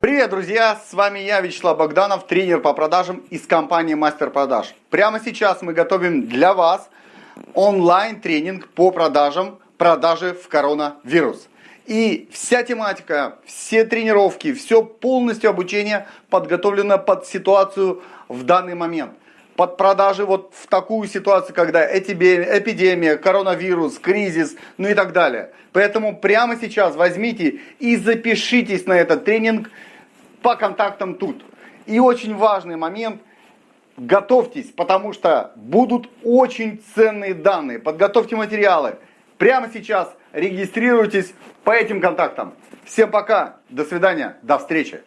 Привет, друзья! С вами я, Вячеслав Богданов, тренер по продажам из компании Мастер Продаж. Прямо сейчас мы готовим для вас онлайн-тренинг по продажам, продажи в коронавирус. И вся тематика, все тренировки, все полностью обучение подготовлено под ситуацию в данный момент – под продажи вот в такую ситуацию, когда эпидемия, коронавирус, кризис, ну и так далее. Поэтому прямо сейчас возьмите и запишитесь на этот тренинг по контактам тут. И очень важный момент, готовьтесь, потому что будут очень ценные данные. Подготовьте материалы. Прямо сейчас регистрируйтесь по этим контактам. Всем пока, до свидания, до встречи.